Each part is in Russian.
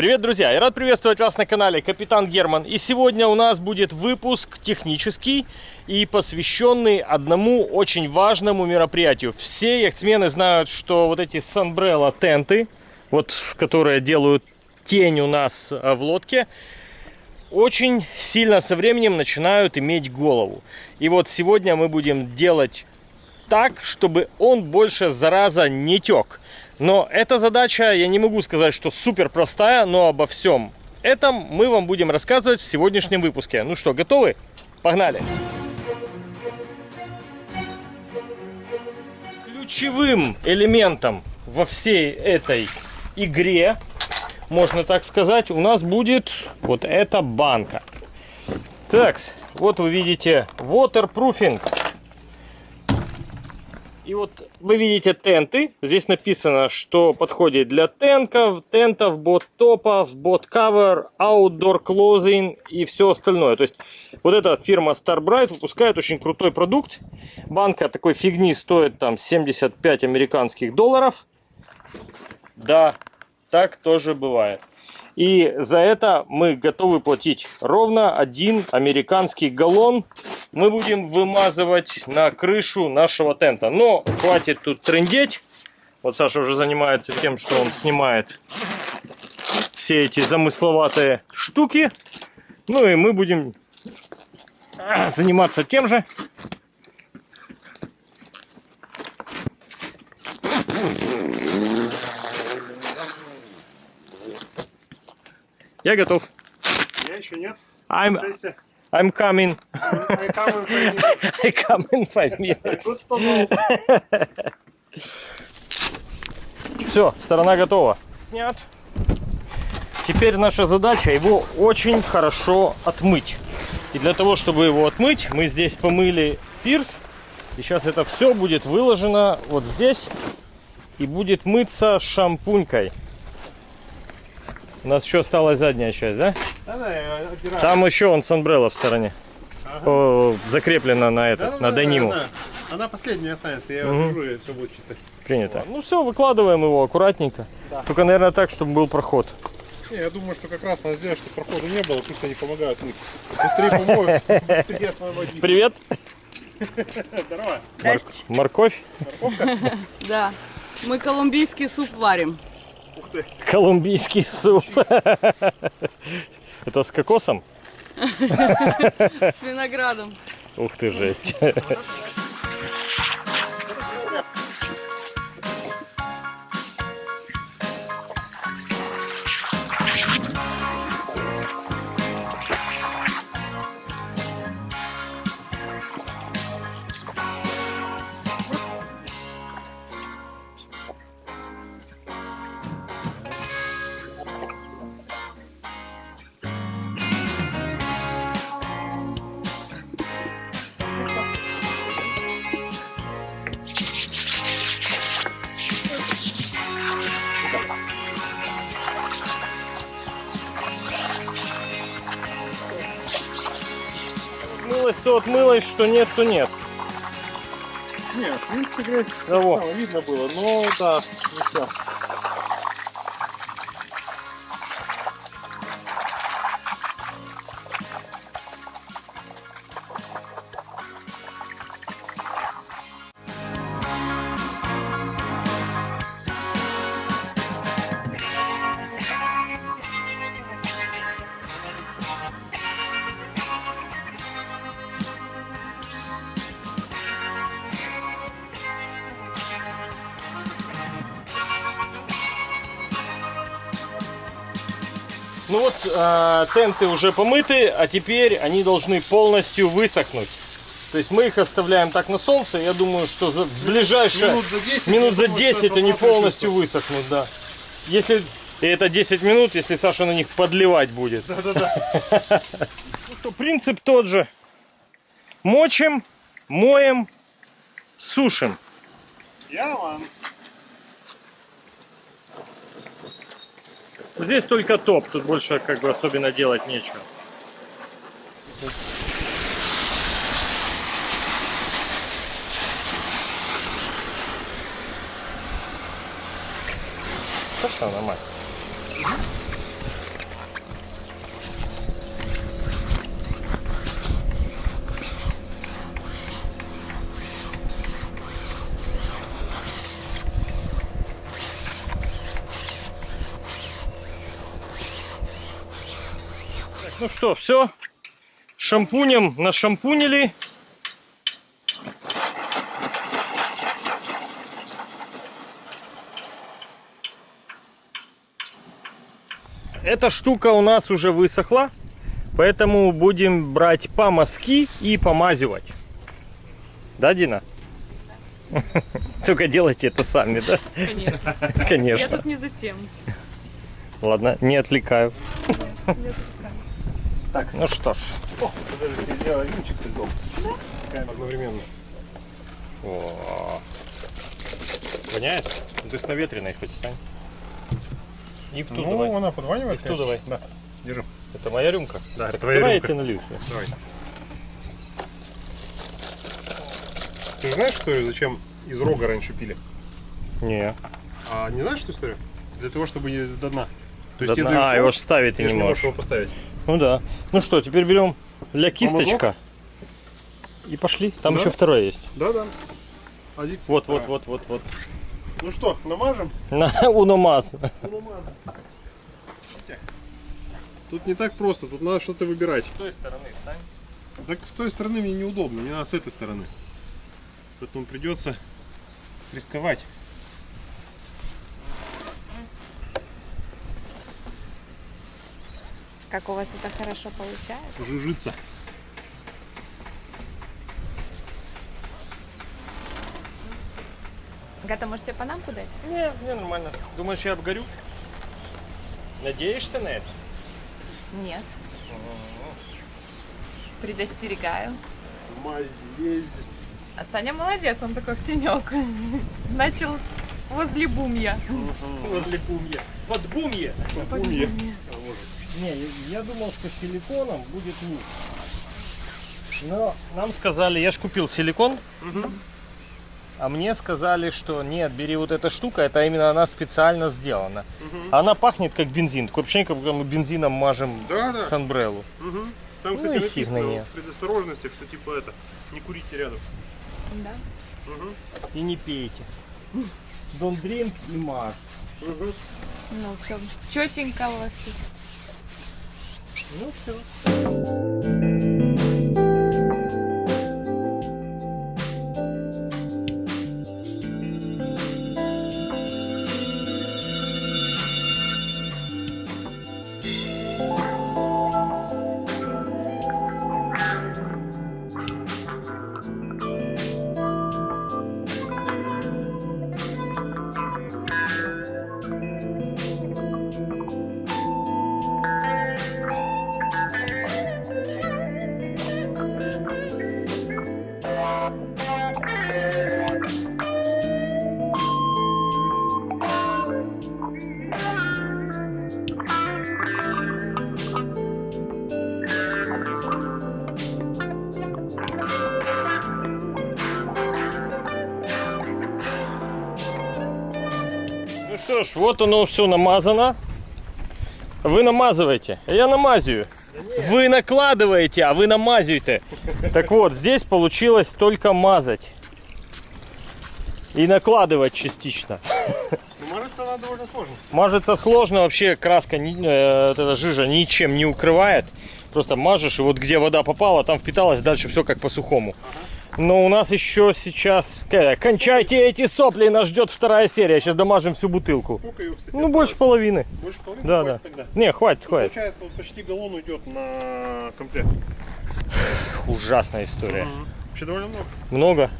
Привет, друзья! Я рад приветствовать вас на канале Капитан Герман. И сегодня у нас будет выпуск технический и посвященный одному очень важному мероприятию. Все яхтсмены знают, что вот эти Sunbrella тенты, вот которые делают тень у нас э, в лодке, очень сильно со временем начинают иметь голову. И вот сегодня мы будем делать так, чтобы он больше зараза не тек. Но эта задача, я не могу сказать, что супер простая, но обо всем этом мы вам будем рассказывать в сегодняшнем выпуске. Ну что, готовы? Погнали! Ключевым элементом во всей этой игре, можно так сказать, у нас будет вот эта банка. Так, вот вы видите waterproofing и вот вы видите тенты. Здесь написано, что подходит для тенков, тентов, бот-топов, бот-кавер, outdoor clothing и все остальное. То есть вот эта фирма Starbright выпускает очень крутой продукт. Банка такой фигни стоит там 75 американских долларов. Да, так тоже бывает. И за это мы готовы платить ровно один американский галлон. Мы будем вымазывать на крышу нашего тента. Но хватит тут трендеть. Вот Саша уже занимается тем, что он снимает все эти замысловатые штуки. Ну и мы будем заниматься тем же. Я готов. Я еще нет. I'm, I'm coming. I come in five minutes. Все, сторона готова. Нет. Теперь наша задача его очень хорошо отмыть. И для того, чтобы его отмыть, мы здесь помыли пирс. И сейчас это все будет выложено вот здесь. И будет мыться шампунькой. У нас еще осталась задняя часть, да? Да, да. Там еще он с в стороне. Ага. О, закреплена на этот, Да, да, на да, дениму. да, да. Она последняя останется, я держу, и все будет чисто. Принято. Ну все, выкладываем его аккуратненько. Да. Только, наверное, так, чтобы был проход. Не, я думаю, что как раз надо сделать, чтобы прохода не было, пусть они помогают мыть. Быстрее помоют, быстрее освободить. Привет. Здорово. Морковь. Да. Мы колумбийский суп варим. Ух ты. Колумбийский суп. Это с кокосом? С виноградом. Ух ты, жесть. Отмылось, то отмылось, что нет, то нет. Нет, в принципе, грязь Того. там видно было, но да, не все. Ну вот, э, тенты уже помыты, а теперь они должны полностью высохнуть. То есть мы их оставляем так на солнце. Я думаю, что за в ближайшее Минут за 10, минут за думаю, 10 что это они полностью полностью высохнут, да. Если и это 10 минут, если Саша на них подливать будет. Да-да-да. Ну что, принцип тот же. Мочим, моем, сушим. Я вам. Здесь только топ, тут больше как бы особенно делать нечего. Хорошо, нормально. Ну что, все. Шампунем нашампунили. Эта штука у нас уже высохла, поэтому будем брать помазки и помазывать. Да, Дина? Только делайте это сами, да? Конечно. Я Конечно. тут не за тем. Ладно, не отвлекаю. Так, ну что ж. О, подожди, ты сделала винчик с льдом. Да? Одновременно. О. Воняет? Ну, Ты с наветренной хоть стань. И в ту ну, давай. она подванивает. И в ту давай. Да, держи. Это моя рюмка. Да, это твоя Давай рюмка. я тебе налью. Давай. Ты знаешь историю, зачем из рога раньше пили? Не. А не знаешь эту историю? Для того, чтобы не до дна. То До тебе дна. А, его ставить ты не можешь можешь. его поставить. Ну да. Ну что, теперь берем для кисточка. И пошли. Там Да. еще второй есть. Да, да. Один. Вот, вот, вот, вот, вот. Ну что, намажем? На Уномаз. Тут не так просто, тут надо что-то выбирать. С той стороны стань. Так с той стороны мне неудобно, не надо с этой стороны. Поэтому придется рисковать. Как у вас это хорошо получается? Жужиться. Гата, может тебе панамку дать? Не, не нормально. Думаешь, я обгорю? Надеешься на это? Нет. Предостерегаю. Мазь. А Саня молодец, он такой в тенек. Начал возле бумья. Возле бумья. Под бумье. Бумья. Не, я думал, что силиконом будет лучше. Но нам сказали, я ж купил силикон, а мне сказали, что нет, бери вот эта штука, это именно она специально сделана. Она пахнет как бензин, такое ощущение, как будто мы бензином мажем Да, да. санбреллу. Мгм. Там, Ну кстати, и фиг на нее. предосторожности, что типа это, не курите рядом. Да. Мгм. И не пейте. Don't drink и мажь. Мгм. Ну все, четенько у вас тут. Ну все. Что ж, вот оно все намазано. Вы намазываете, а я намазываю. Вы накладываете, а вы намазываете. Так вот, здесь получилось только мазать. И накладывать частично. Ну, мажется она довольно сложно. Мажется сложно, вообще краска, э, вот эта жижа ничем не укрывает. Просто мажешь, и вот где вода попала, там впиталась, дальше все как по сухому. Но у нас еще сейчас... Э, Кончайте эти сопли, нас ждет вторая серия. Сейчас домажем всю бутылку. Сколько ее, кстати, Ну, больше половины. Больше половины? Да, да. Тогда. Не, хватит, хватит. Получается, вот почти галлон уйдет на комплект. Ужасная история. Вообще довольно много. Много.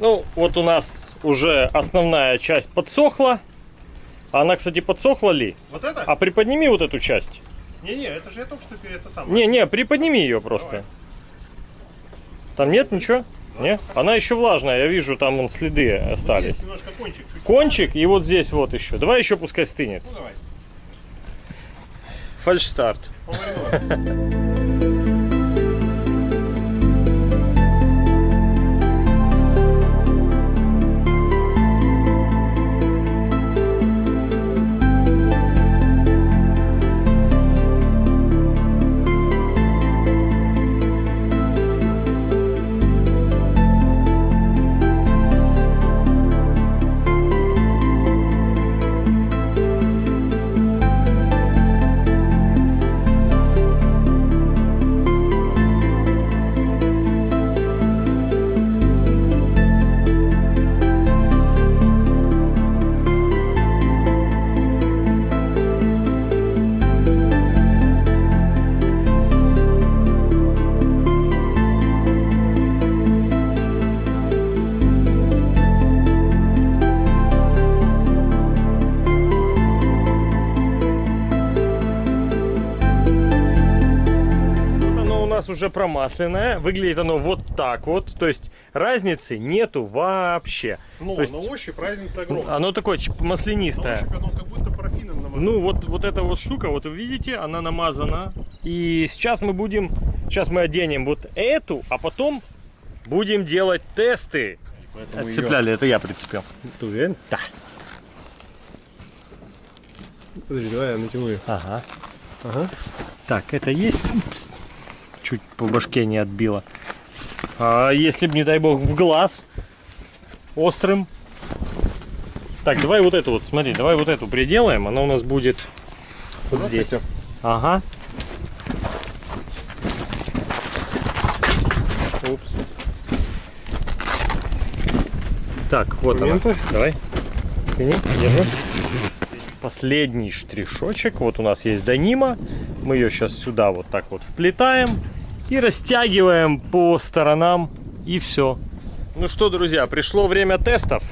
Ну, вот у нас уже основная часть подсохла. Она, кстати, подсохла ли? Вот это? А приподними вот эту часть. Не-не, это же я только что перед это самое. Не-не, приподними ее просто. Давай. Там нет ничего? Нет? Она еще влажная, я вижу, там вон следы остались. немножко кончик чуть. Кончик и вот здесь вот еще. Давай еще пускай стынет. Ну давай. Фальшстарт. Уже промасленное. Выглядит оно вот так вот. То есть разницы нету вообще. Но То есть- на ощупь разница огромная. Оно такое На маслянистое. ощупь оно как будто парафином намазано. Ну вот, вот эта вот штука, вот вы видите, она намазана. И сейчас мы будем, сейчас мы оденем вот эту, а потом будем делать тесты. Поэтому Отцепляли, это я прицепил. Ты уверен? Да. Подожди, давай я натяну ее. Ага. Ага. Так, это есть? Упс. Чуть по башке не отбило. А если бы, не дай бог, в глаз острым. Так, давай вот эту вот, смотри, давай вот эту приделаем. Она у нас будет вот здесь. Ага. Упс. Так, вот она. Документы? Давай. Тяни, держи. Последний штришочек. Вот у нас есть Данима. Мы ее сейчас сюда вот так вот вплетаем и растягиваем по сторонам. И все. Ну что, друзья, пришло время тестов.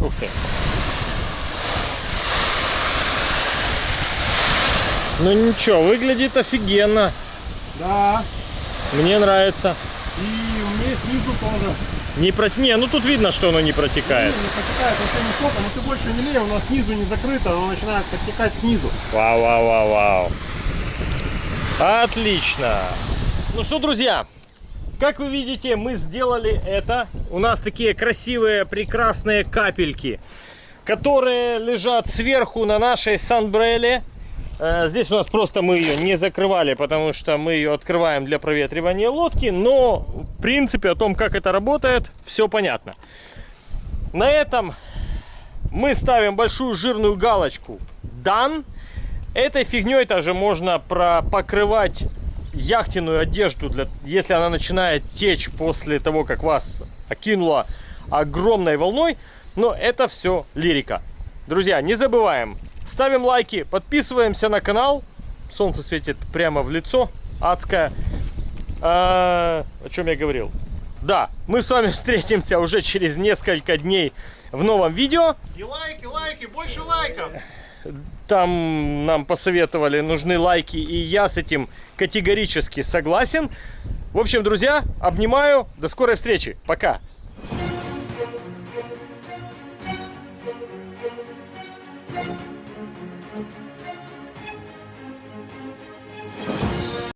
Ух ты. Ну ничего, выглядит офигенно. Да. Мне нравится. И у меня снизу тоже. Не про... Не, ну тут видно, что оно не протекает. Не протекает вообще не сколько, но ты больше не лей, у нас снизу не закрыто, оно начинает протекать снизу. Вау, вау, вау, вау. Отлично. Ну что, друзья, как вы видите, мы сделали это. У нас такие красивые, прекрасные капельки, которые лежат сверху на нашей санбреле. Э, Здесь у нас просто мы ее не закрывали, потому что мы ее открываем для проветривания лодки. Но, в принципе, о том, как это работает, все понятно. На этом мы ставим большую жирную галочку Done. Этой фигней также можно покрывать яхтенную одежду, для, если она начинает течь после того, как вас окинуло огромной волной. Но это все лирика. Друзья, не забываем, ставим лайки, подписываемся на канал. Солнце светит прямо в лицо, адское. А, о чем я говорил? Да, мы с вами встретимся уже через несколько дней в новом видео. И лайки, лайки, больше лайков! Там нам посоветовали, нужны лайки, и я с этим категорически согласен. В общем, друзья, обнимаю. До скорой встречи. Пока.